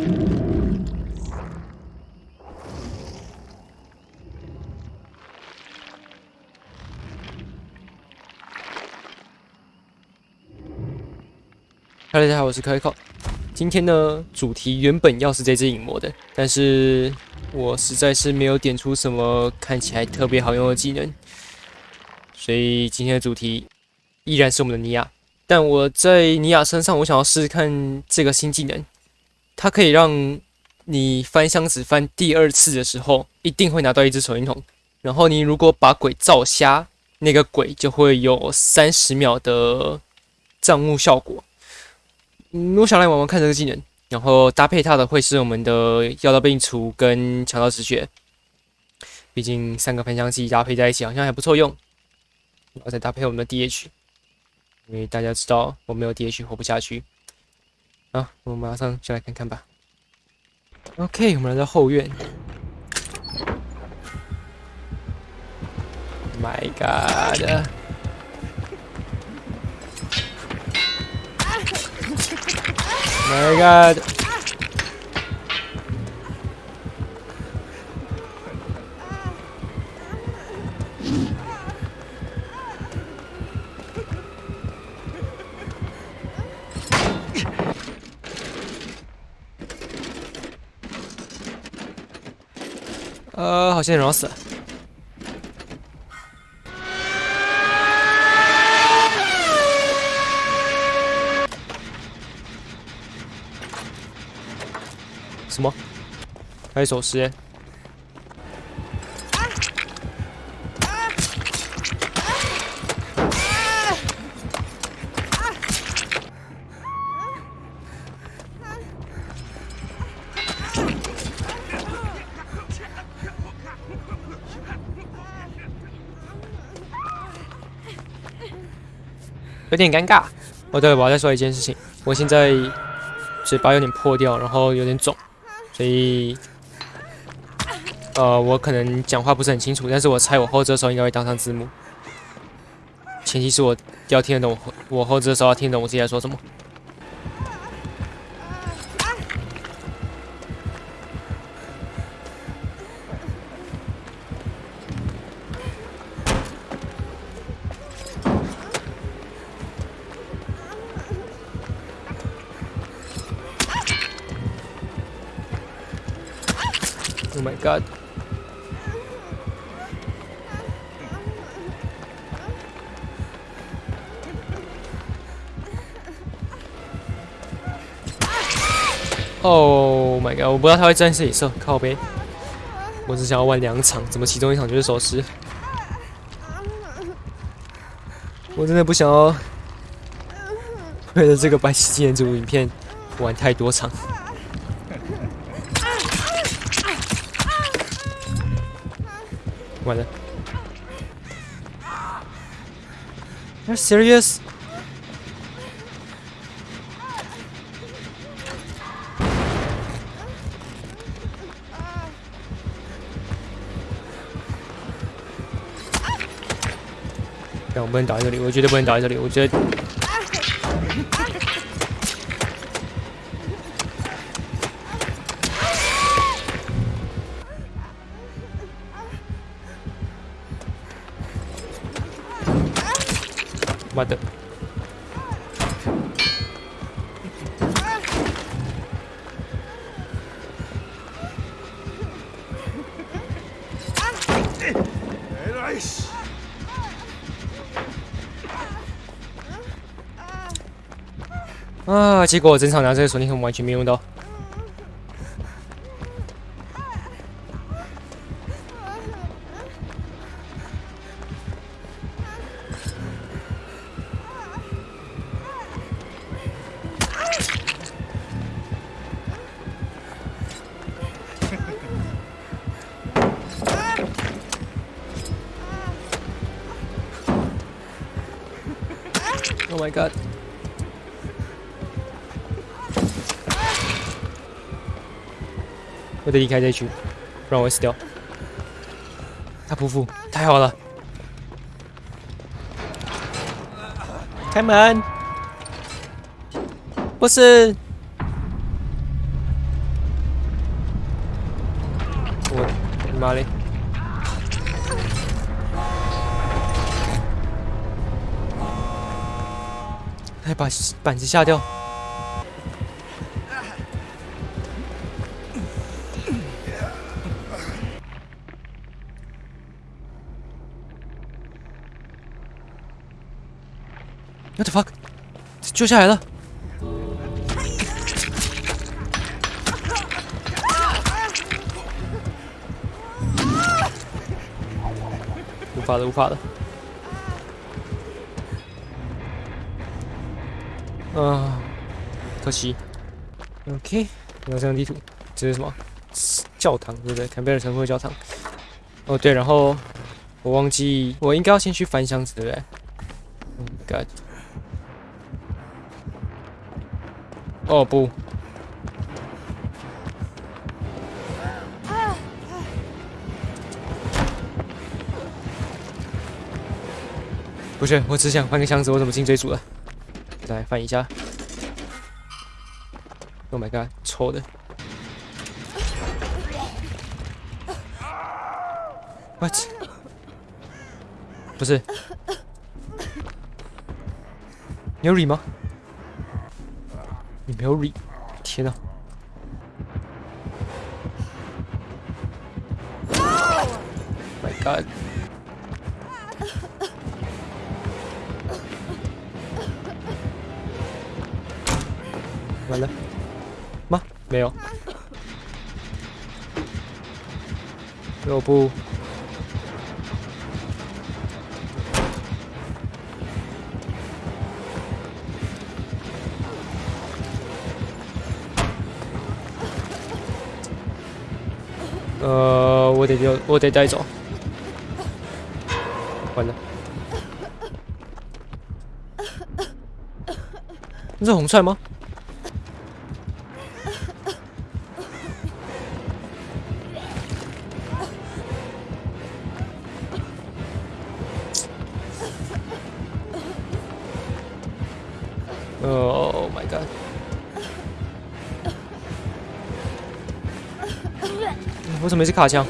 Hello，大家好，我是 Coco。今天呢，主题原本要是这只影魔的，但是我实在是没有点出什么看起来特别好用的技能，所以今天的主题依然是我们的尼亚。但我在尼亚身上，我想要试试看这个新技能，它可以让你翻箱子翻第二次的时候，一定会拿到一只手电筒。然后你如果把鬼照瞎，那个鬼就会有三十秒的障目效果。嗯，我想来玩玩看这个技能，然后搭配它的会是我们的药到病除跟强到止血。毕竟三个喷香剂搭配在一起好像还不错用。然后再搭配我们的 DH，因为大家知道我没有 DH 活不下去。好，我们马上就来看看吧。OK，我们来到后院。My God！My God！我先爽死。什么？还有一首诗有点尴尬。哦，对，我要再说一件事情，我现在嘴巴有点破掉，然后有点肿。所以，呃，我可能讲话不是很清楚，但是我猜我后置的时候应该会当上字幕。前提是我要听得懂，我后置的时候要听得懂我自己在说什么。Oh my god. Oh my god！我不知道他会站这里射，靠背。我只想要玩两场，怎么其中一场就是守尸？我真的不想要为了这个白起纪念组影片玩太多场。完了？Are serious？但我不能倒在这里，我绝对不能倒在这里，我觉得。啊！结果我整场拿这个手电筒完全没用到。Oh my god！不得离开这区不然我会死掉。他不服太好了。开门。不是我你妈嘞。哎把板子下掉。What the fuck？救下来了！无法了，无法了。啊，可惜。OK，有这张地图，这是什么？教堂对不对？坎贝尔城会教堂。哦对，然后我忘记，我应该要先去翻箱子对不对？God。哦不！不是，我只想翻个箱子，我怎么进追逐了？来翻一下。Oh my god，臭的！What？不是？你有理吗？你没有理？天哪！My god！完了吗？没有。要不？呃，我得丢，我得带走。完了。那是红菜吗？Oh my god！为什么是卡枪？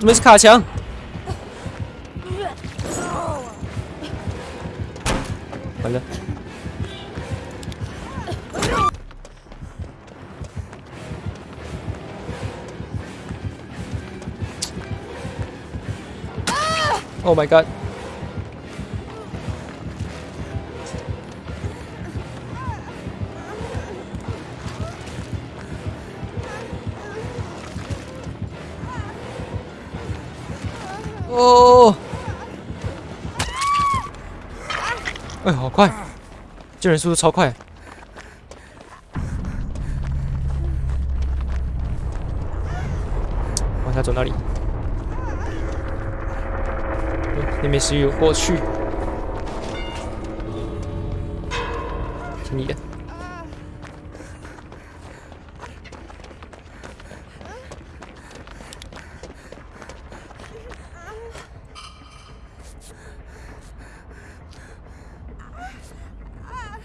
怎么是卡枪？完了。Oh my god！哦！哎，好快！救人速度超快。往下走哪里？那边是有过去。听你的。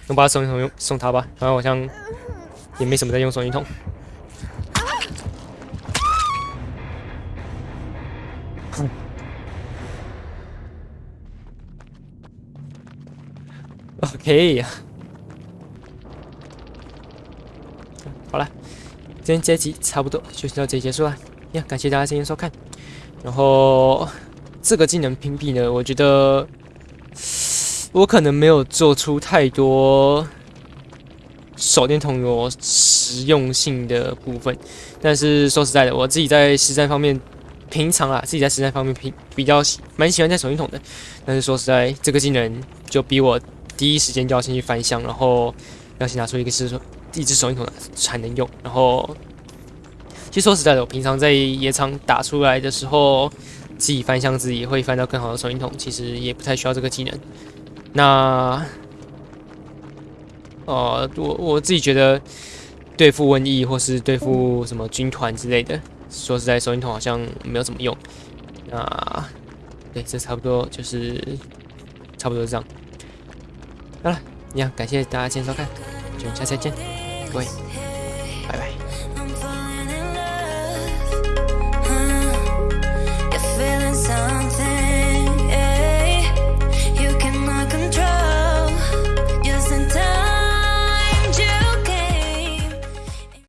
我把手电筒用送他吧，反正好像也没什么在用手电筒。OK，好了，今天这集差不多就到这里结束了。呀，感谢大家今天收看。然后这个技能屏蔽呢，我觉得。我可能没有做出太多手电筒有实用性的部分，但是说实在的，我自己在实战方面，平常啊，自己在实战方面平比较喜蛮喜欢带手电筒的。但是说实在，这个技能就比我第一时间就要先去翻箱，然后要先拿出一个是说一支手电筒才能用。然后，其实说实在的，我平常在野场打出来的时候，自己翻箱子也会翻到更好的手电筒，其实也不太需要这个技能。那，呃，我我自己觉得，对付瘟疫或是对付什么军团之类的。说实在，手电筒好像没有怎么用。那对，这差不多就是差不多这样。好了，一样感谢大家今天收看，我们下次再见，各位，拜拜。Feeling so